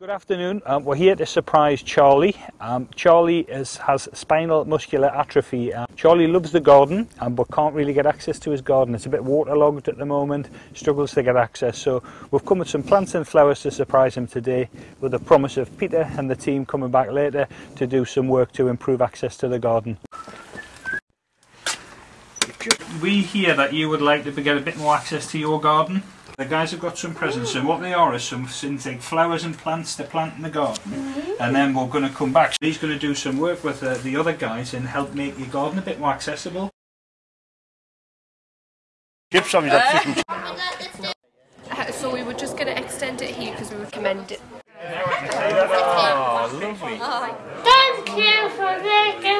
Good afternoon. Um, we're here to surprise Charlie. Um, Charlie is, has spinal muscular atrophy. Uh, Charlie loves the garden, um, but can't really get access to his garden. It's a bit waterlogged at the moment, struggles to get access. So we've come with some plants and flowers to surprise him today, with the promise of Peter and the team coming back later to do some work to improve access to the garden. We hear that you would like to get a bit more access to your garden. The guys have got some presents and what they are is some synthetic flowers and plants to plant in the garden and then we're going to come back. He's going to do some work with uh, the other guys and help make your garden a bit more accessible. Give some of Uh, So we were just going to extend it here because we recommend it. Oh, lovely. Thank you for making my day.